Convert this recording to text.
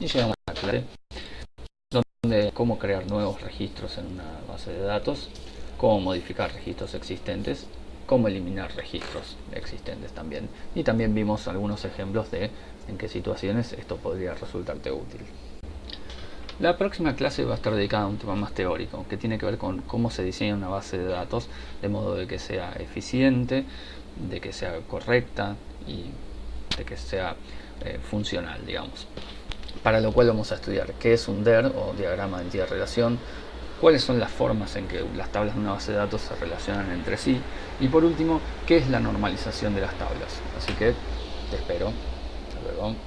y llegamos a la clase donde cómo crear nuevos registros en una base de datos, cómo modificar registros existentes, cómo eliminar registros existentes también. Y también vimos algunos ejemplos de en qué situaciones esto podría resultarte útil. La próxima clase va a estar dedicada a un tema más teórico, que tiene que ver con cómo se diseña una base de datos de modo de que sea eficiente, de que sea correcta y de que sea eh, funcional, digamos. Para lo cual vamos a estudiar qué es un DER o diagrama de entidad relación, cuáles son las formas en que las tablas de una base de datos se relacionan entre sí y por último, qué es la normalización de las tablas. Así que te espero. Hasta.